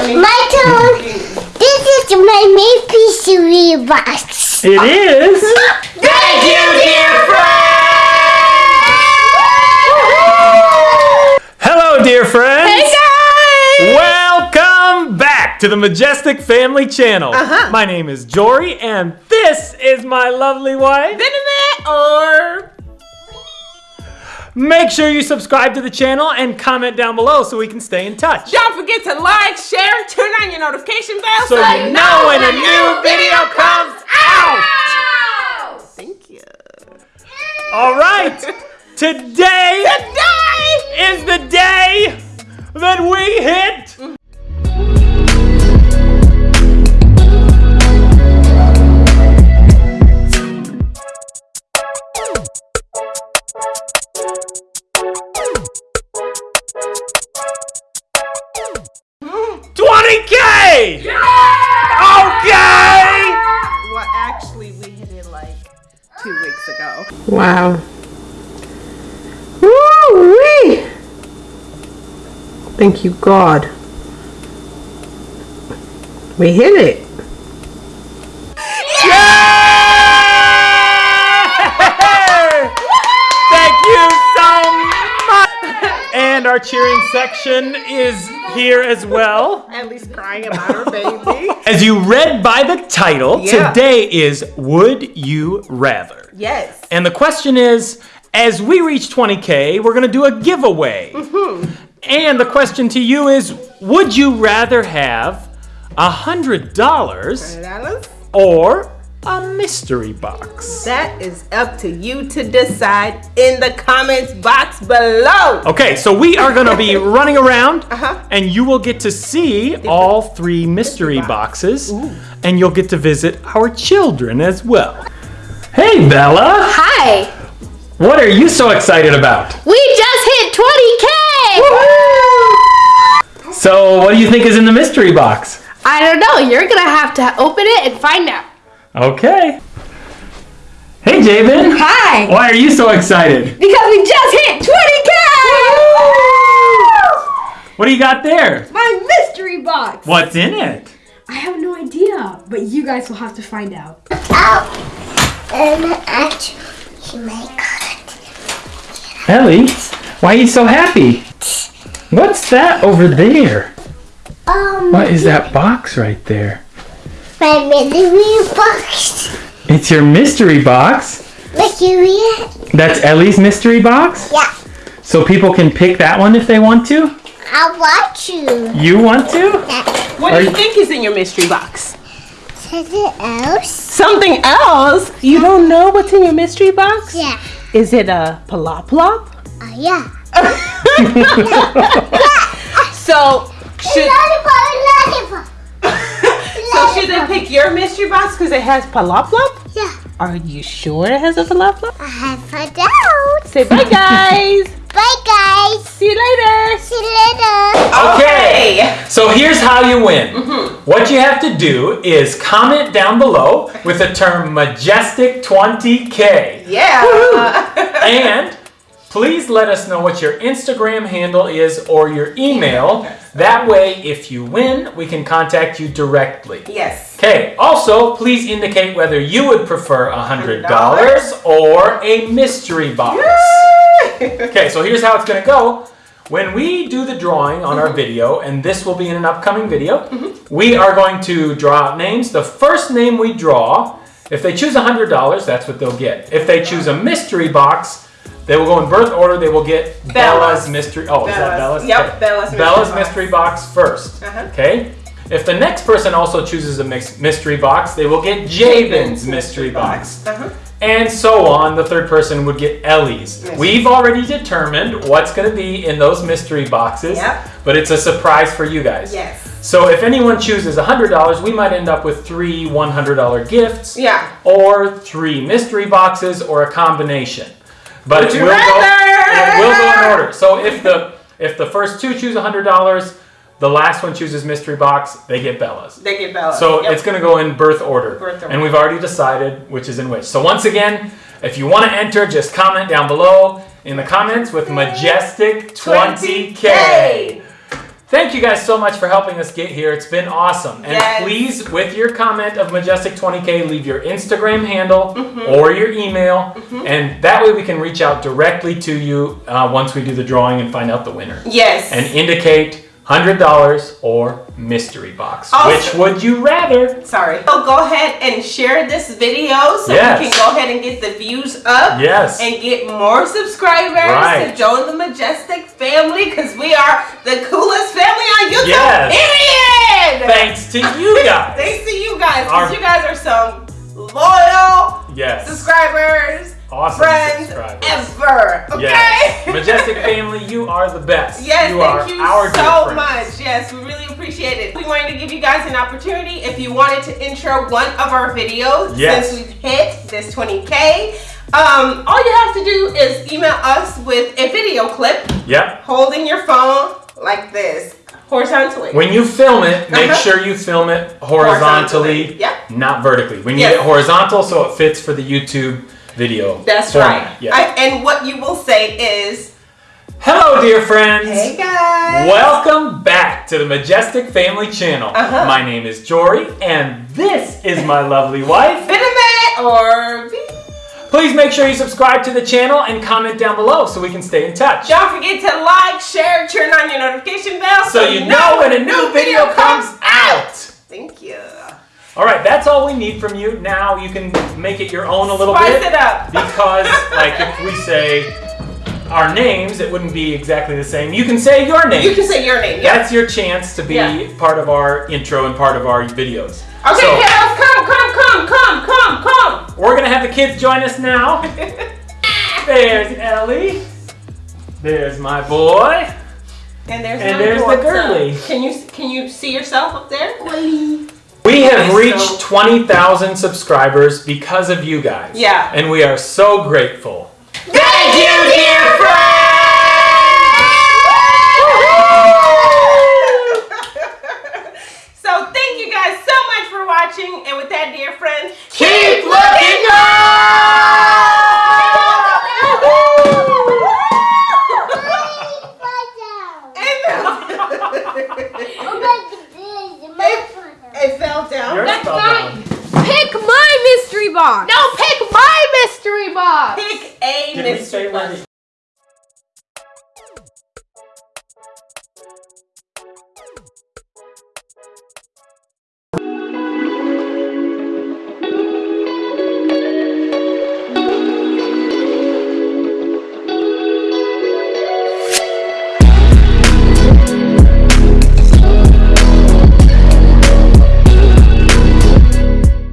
My turn. This is my maple cereal box. It is. Thank you, dear Hello, dear friends. Hey guys! Welcome back to the Majestic Family Channel. Uh-huh. My name is Jory, and this is my lovely wife. Internet or Make sure you subscribe to the channel and comment down below so we can stay in touch. don't forget to like, share, turn on your notification bell So you know when a new video comes out. Thank you. All right. Today Today is the day that we hit mm-hmm. Twenty K! Okay! Well, actually, we hit it like two weeks ago. Wow. Woo-wee. Thank you, God. We hit it. Yay! Thank you so much! And our cheering section is here as well. At least crying about her baby. As you read by the title, Yeah. today is Would You Rather? yes. And the question is as we reach 20K, we're going to do a giveaway. Mm-hmm. And the question to you is Would you rather have $100 Dollars? or a mystery box? That is up to you to decide in the comments box below. Okay, so we are going to be running around Uh-huh. and you will get to see all three mystery boxes and you'll get to visit our children as well. Hey, Bella. Hi! What are you so excited about? We just hit 20k! So, what do you think is in the mystery box? I don't know. You're gonna have to open it and find out. Okay. Hey, Jabin. Hi! Why are you so excited? Because we just hit 20k! What do you got there? My mystery box! What's in it? I have no idea, but you guys will have to find out. Oh, and actually, my Ellie, why are you so happy? What's that over there? um, What is that box right there? My mystery box. It's your mystery box. Mystery, That's Ellie's mystery box? yeah. So people can pick that one if they want to? I want you. You want to? What Are do you you- think is in your mystery box? Something else? Something else? You don't know what's in your mystery box? Yeah. Is it a plop plop? Uh, yeah. So should Lollipop, lollipop. So should they your mystery box because it has plop plop? Yeah. Are you sure it has a plop plop? I have found out. Say bye guys. Bye, guys. See you later. See you later. Okay. So here's how you win. Mm-hmm. What you have to do is comment down below with the term majestic 20k. Yeah. And please let us know what your Instagram handle is or your email. That way, if you win, we can contact you directly. yes. Okay, also, please indicate whether you would prefer $100 or a mystery box. Okay, so here's how it's gonna go. When we do the drawing on our video, and this will be in an upcoming video, we are going to draw out names. The first name we draw, if they choose $100, that's what they'll get. If they choose a mystery box, they will go in birth order. They will get Bella's, Bella's. mystery. Oh, is that Bella's. Bella's? Yep, Okay. Bella's mystery Bella's box. mystery box 1st Uh-huh. Okay. If the next person also chooses a mystery box, they will get Jabin's mystery box. Uh-huh. And so on, the third person would get Ellie's. We've already determined what's going to be in those mystery boxes, Yep. but it's a surprise for you guys. Yes. So if anyone chooses $100, we might end up with three $100 gifts Yeah. or three mystery boxes or a combination. But Would it will, go, it will go in order. So if the if the first two choose $100, the last one chooses mystery box, they get Bella's. They get Bella's. So Yep. it's going to go in birth order. Birth order. And we've already decided which is in which. So once again, if you want to enter, just comment down below in the comments with Majestic 20K. Thank you guys so much for helping us get here. It's been awesome. And Yes. please, with your comment of Majestic 20K, leave your Instagram handle Mm-hmm. or your email. And that way we can reach out directly to you uh, once we do the drawing and find out the winner. Yes. And indicate $100 or mystery box. Which would you rather? Sorry. So go ahead and share this video so Yes. we can go ahead and get the views up. Yes. And get more subscribers Right. to join the Majestic family because we are the coolest family on YouTube. Yes. Period. Thanks to you guys. Thanks to you guys because you guys are some loyal Yes. subscribers, Awesome friends subscribers. ever. Okay. Yes. Majestic family, you are the best. Yes, you thank are you our so much. Yes, we really appreciate it. We wanted to give you guys an opportunity if you wanted to intro one of our videos Yes. since we've hit this 20k. Um, all you have to do is email us with a video clip Yep. holding your phone like this, horizontally. When you film it, make Uh-huh. sure you film it horizontally, Horizontally, yep. not vertically. We need Yes. it horizontal so it fits for the YouTube video. That's format. right. Yeah. I- and what you will say is, Hello, dear friends. "Hey guys." Welcome back to the Majestic Family Channel. Uh-huh. My name is Jory, and this is my lovely wife. Been a minute or Please make sure you subscribe to the channel and comment down below so we can stay in touch. Don't forget to like, share, turn on your notification bell So you know when a new video comes out. Thank you. All right, that's all we need from you. Now you can make it your own a little Spice bit. it up. because like if we say our names it wouldn't be exactly the same you can say your name You can say your name. Yeah. that's your chance to be Yeah. part of our intro and part of our videos Okay, so kiddos, come, come, come, come, come, come. we're gonna have the kids join us now there's ellie there's my boy And there's And my there's the daughter. girly. Can you can you see yourself up there? We have reached 20,000 subscribers because of you guys Yeah. and we are so grateful Thank you, dear friends. so thank you guys so much for watching, and with that, dear friends, keep looking fell. Yours That's fell mine. down. Pick my mystery box. No, pick my mystery box. Pick a Did mystery box. the